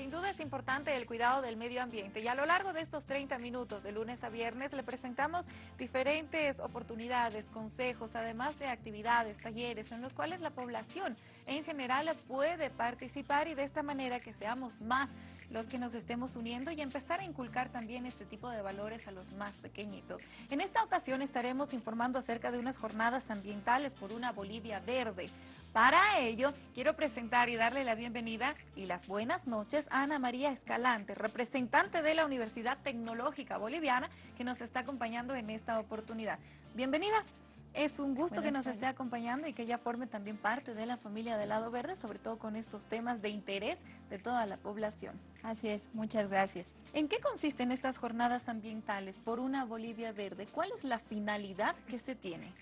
Sin duda es importante el cuidado del medio ambiente y a lo largo de estos 30 minutos de lunes a viernes le presentamos diferentes oportunidades, consejos, además de actividades, talleres en los cuales la población en general puede participar y de esta manera que seamos más los que nos estemos uniendo y empezar a inculcar también este tipo de valores a los más pequeñitos. En esta ocasión estaremos informando acerca de unas jornadas ambientales por una Bolivia verde. Para ello, quiero presentar y darle la bienvenida y las buenas noches a Ana María Escalante, representante de la Universidad Tecnológica Boliviana, que nos está acompañando en esta oportunidad. Bienvenida. Es un gusto que nos esté acompañando y que ella forme también parte de la familia del Lado Verde, sobre todo con estos temas de interés de toda la población. Así es, muchas gracias. ¿En qué consisten estas jornadas ambientales por una Bolivia Verde? ¿Cuál es la finalidad que se tiene?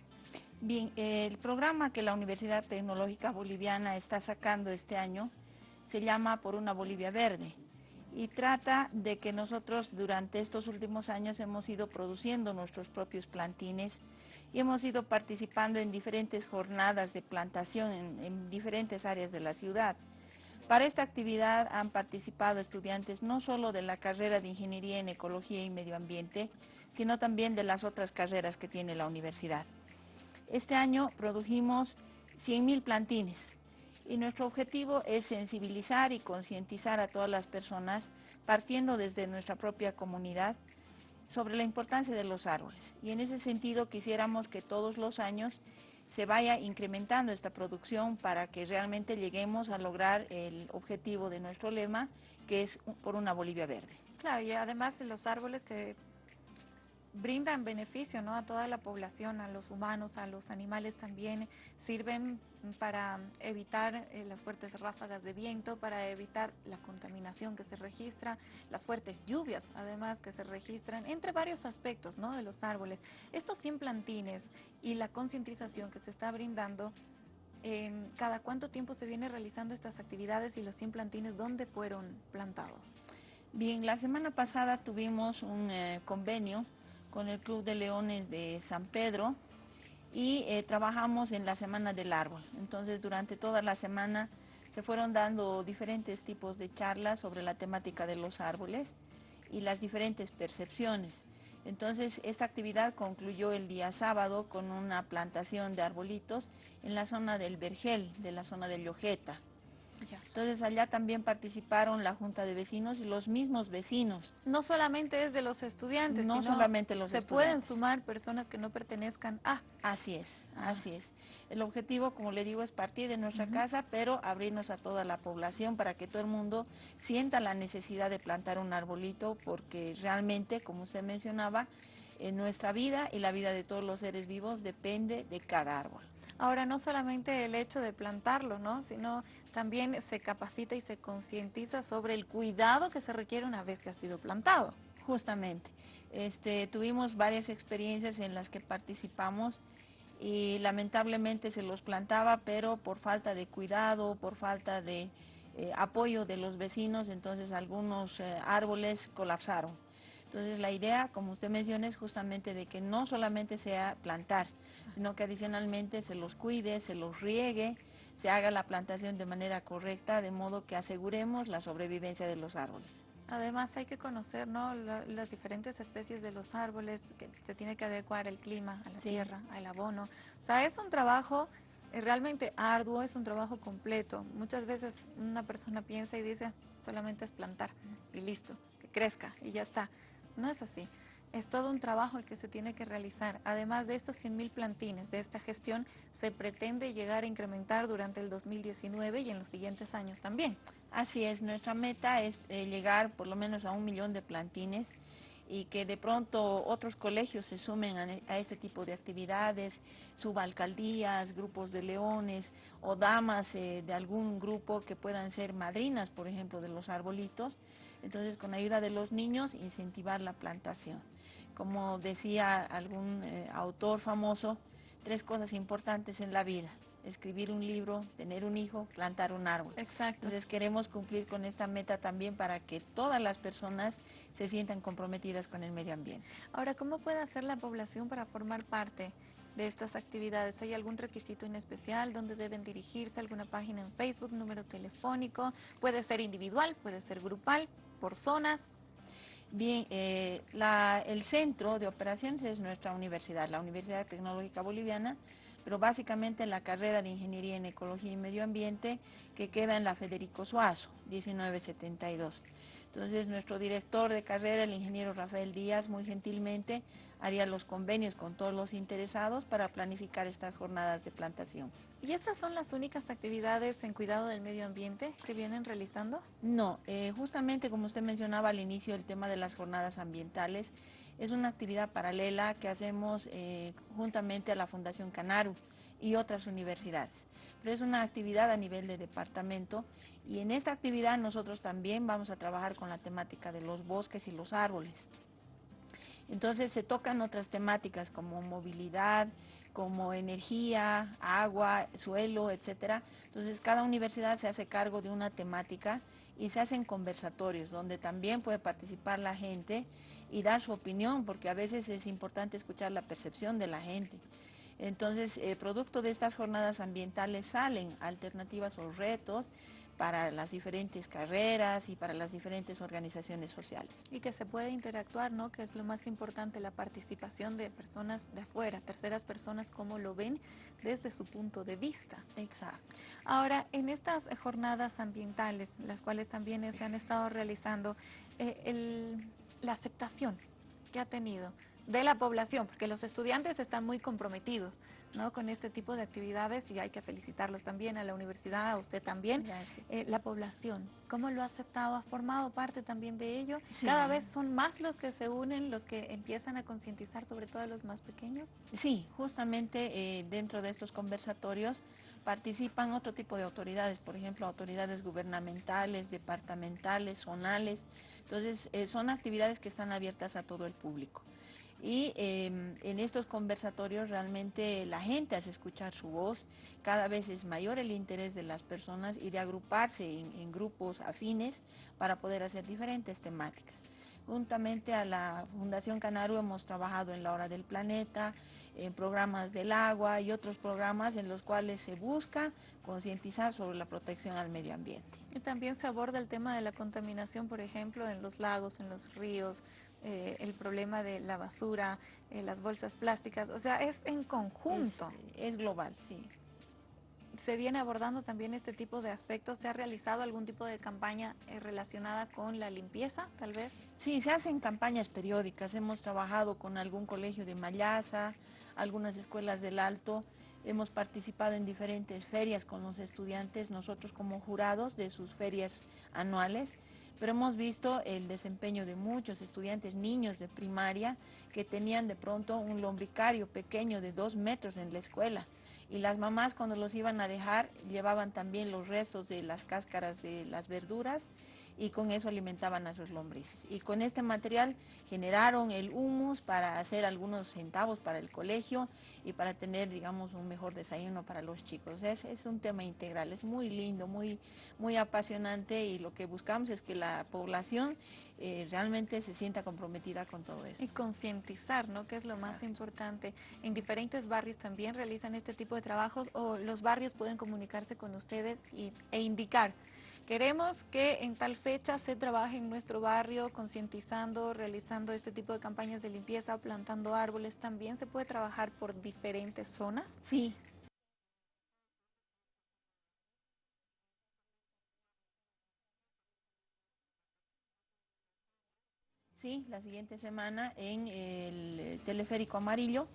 Bien, el programa que la Universidad Tecnológica Boliviana está sacando este año se llama Por una Bolivia Verde y trata de que nosotros durante estos últimos años hemos ido produciendo nuestros propios plantines y hemos ido participando en diferentes jornadas de plantación en, diferentes áreas de la ciudad. Para esta actividad han participado estudiantes no solo de la carrera de Ingeniería en Ecología y Medio Ambiente, sino también de las otras carreras que tiene la universidad. Este año produjimos 100.000 plantines y nuestro objetivo es sensibilizar y concientizar a todas las personas, partiendo desde nuestra propia comunidad, sobre la importancia de los árboles. Y en ese sentido quisiéramos que todos los años se vaya incrementando esta producción para que realmente lleguemos a lograr el objetivo de nuestro lema, que es por una Bolivia verde. Claro, y además los árboles que brindan beneficio ¿no? a toda la población, a los humanos, a los animales también, sirven para evitar eh, las fuertes ráfagas de viento, para evitar la contaminación que se registra, las fuertes lluvias además que se registran, entre varios aspectos ¿no? de los árboles. Estos 100 plantines y la concientización que se está brindando, ¿cada cuánto tiempo se viene realizando estas actividades y los 100 plantines dónde fueron plantados? Bien, la semana pasada tuvimos un eh, convenio con el Club de Leones de San Pedro y eh, trabajamos en la Semana del Árbol. Entonces durante toda la semana se fueron dando diferentes tipos de charlas sobre la temática de los árboles y las diferentes percepciones. Entonces esta actividad concluyó el día sábado con una plantación de arbolitos en la zona del Vergel, de la zona de Llojeta. Entonces allá también participaron la Junta de Vecinos y los mismos vecinos. No solamente es de los estudiantes, no solamente los se pueden sumar personas que no pertenezcan a. Así es, ah. así es. El objetivo, como le digo, es partir de nuestra casa, pero abrirnos a toda la población para que todo el mundo sienta la necesidad de plantar un arbolito, porque realmente, como usted mencionaba, en nuestra vida y la vida de todos los seres vivos depende de cada árbol. Ahora, no solamente el hecho de plantarlo, ¿no? sino también se capacita y se concientiza sobre el cuidado que se requiere una vez que ha sido plantado. Justamente. Este, tuvimos varias experiencias en las que participamos y lamentablemente se los plantaba, pero por falta de cuidado, por falta de eh, apoyo de los vecinos, entonces algunos eh, árboles colapsaron. Entonces la idea, como usted menciona, es justamente de que no solamente sea plantar, sino que adicionalmente se los cuide, se los riegue, se haga la plantación de manera correcta, de modo que aseguremos la sobrevivencia de los árboles. Además hay que conocer ¿no? las diferentes especies de los árboles, que se tiene que adecuar el clima, a la tierra, al abono. O sea, es un trabajo eh, realmente arduo, es un trabajo completo. Muchas veces una persona piensa y dice, solamente es plantar y listo, que crezca y ya está. No es así. Es todo un trabajo el que se tiene que realizar. Además de estos 100.000 plantines de esta gestión, se pretende llegar a incrementar durante el 2019 y en los siguientes años también. Así es, nuestra meta es eh, llegar por lo menos a un millón de plantines y que de pronto otros colegios se sumen a, este tipo de actividades, subalcaldías, grupos de leones o damas eh, de algún grupo que puedan ser madrinas, por ejemplo, de los arbolitos. Entonces, con ayuda de los niños, incentivar la plantación. Como decía algún eh, autor famoso, tres cosas importantes en la vida. Escribir un libro, tener un hijo, plantar un árbol. Exacto. Entonces queremos cumplir con esta meta también para que todas las personas se sientan comprometidas con el medio ambiente. Ahora, ¿cómo puede hacer la población para formar parte de estas actividades? ¿Hay algún requisito en especial? ¿Dónde deben dirigirse? ¿Alguna página en Facebook? ¿Número telefónico? Puede ser individual, puede ser grupal, por zonas. Bien, eh, el centro de operaciones es nuestra universidad, la Universidad Tecnológica Boliviana, pero básicamente la carrera de Ingeniería en Ecología y Medio Ambiente que queda en la Federico Suazo, 1972. Entonces nuestro director de carrera, el ingeniero Rafael Díaz, muy gentilmente haría los convenios con todos los interesados para planificar estas jornadas de plantación. ¿Y estas son las únicas actividades en cuidado del medio ambiente que vienen realizando? No, eh, justamente como usted mencionaba al inicio, el tema de las jornadas ambientales es una actividad paralela que hacemos eh, juntamente a la Fundación Canaru y otras universidades. Pero es una actividad a nivel de departamento y en esta actividad nosotros también vamos a trabajar con la temática de los bosques y los árboles. Entonces se tocan otras temáticas como movilidad, como energía, agua, suelo, etcétera. Entonces cada universidad se hace cargo de una temática y se hacen conversatorios donde también puede participar la gente y dar su opinión, porque a veces es importante escuchar la percepción de la gente. Entonces, eh, producto de estas jornadas ambientales salen alternativas o retos para las diferentes carreras y para las diferentes organizaciones sociales. Y que se puede interactuar, ¿no? Que es lo más importante, la participación de personas de afuera, terceras personas, cómo lo ven desde su punto de vista. Exacto. Ahora, en estas jornadas ambientales, las cuales también se han estado realizando, eh, la aceptación que ha tenido de la población, porque los estudiantes están muy comprometidos ¿no? con este tipo de actividades y hay que felicitarlos también a la universidad, a usted también. Eh, la población, ¿cómo lo ha aceptado? ¿Ha formado parte también de ello? ¿Cada vez son más los que se unen, los que empiezan a concientizar sobre todo a los más pequeños? Sí, justamente eh, dentro de estos conversatorios participan otro tipo de autoridades, por ejemplo, autoridades gubernamentales, departamentales, zonales. Entonces, eh, son actividades que están abiertas a todo el público y em, en estos conversatorios realmente la gente hace escuchar su voz, cada vez es mayor el interés de las personas y de agruparse en, grupos afines para poder hacer diferentes temáticas. Juntamente a la Fundación Canaru hemos trabajado en la Hora del Planeta, en programas del agua y otros programas en los cuales se busca concientizar sobre la protección al medio ambiente. Y también se aborda el tema de la contaminación, por ejemplo, en los lagos, en los ríos, eh, el problema de la basura, eh, las bolsas plásticas, o sea, es en conjunto. Es, global, sí. ¿Se viene abordando también este tipo de aspectos? ¿Se ha realizado algún tipo de campaña eh, relacionada con la limpieza, tal vez? Sí, se hacen campañas periódicas. Hemos trabajado con algún colegio de Mayasa, algunas escuelas del Alto. Hemos participado en diferentes ferias con los estudiantes, nosotros como jurados de sus ferias anuales pero hemos visto el desempeño de muchos estudiantes, niños de primaria, que tenían de pronto un lombricario pequeño de dos metros en la escuela. Y las mamás cuando los iban a dejar llevaban también los restos de las cáscaras de las verduras y con eso alimentaban a sus lombrices. Y con este material generaron el humus para hacer algunos centavos para el colegio y para tener, digamos, un mejor desayuno para los chicos. Es, es un tema integral, es muy lindo, muy, muy apasionante y lo que buscamos es que la población eh, realmente se sienta comprometida con todo esto. Y concientizar, ¿no? Que es lo más importante. En diferentes barrios también realizan este tipo de trabajos o los barrios pueden comunicarse con ustedes y, e indicar Queremos que en tal fecha se trabaje en nuestro barrio concientizando, realizando este tipo de campañas de limpieza, plantando árboles. También se puede trabajar por diferentes zonas. Sí. Sí, la siguiente semana en el teleférico amarillo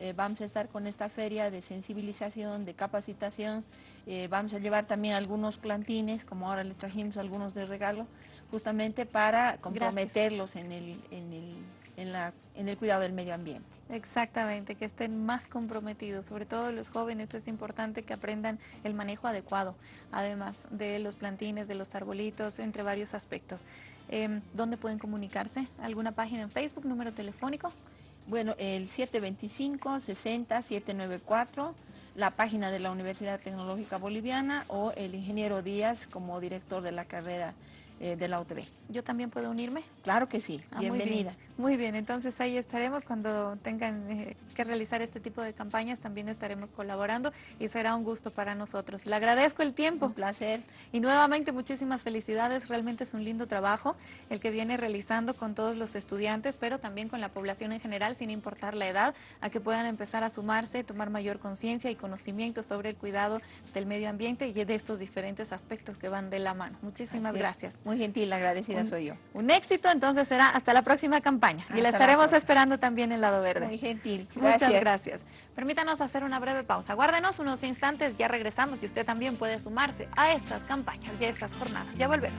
eh, vamos a estar con esta feria de sensibilización, de capacitación, eh, vamos a llevar también algunos plantines, como ahora le trajimos algunos de regalo, justamente para comprometerlos en el, en, el, en, la, en el cuidado del medio ambiente. Exactamente, que estén más comprometidos, sobre todo los jóvenes es importante que aprendan el manejo adecuado, además de los plantines, de los arbolitos, entre varios aspectos. Eh, ¿Dónde pueden comunicarse? ¿Alguna página en Facebook, número telefónico? Bueno, el 725-60-794, la página de la Universidad Tecnológica Boliviana o el ingeniero Díaz como director de la carrera eh, de la UTV. ¿Yo también puedo unirme? Claro que sí, Ah, bienvenida. Muy bien. Entonces ahí estaremos cuando tengan eh, que realizar este tipo de campañas, también estaremos colaborando y será un gusto para nosotros. Le agradezco el tiempo. Un placer. Y nuevamente muchísimas felicidades, realmente es un lindo trabajo el que viene realizando con todos los estudiantes, pero también con la población en general, sin importar la edad, a que puedan empezar a sumarse, tomar mayor conciencia y conocimiento sobre el cuidado del medio ambiente y de estos diferentes aspectos que van de la mano. Muchísimas gracias. Muy gentil, agradecida Un- soy yo. Un éxito, entonces será hasta la próxima campaña. Y Hasta la la estaremos esperando también en Lado Verde. Muy gentil. Muchas Gracias. gracias. Permítanos hacer una breve pausa. Guárdenos unos instantes, ya regresamos y usted también puede sumarse a estas campañas y a estas jornadas. Ya volvemos.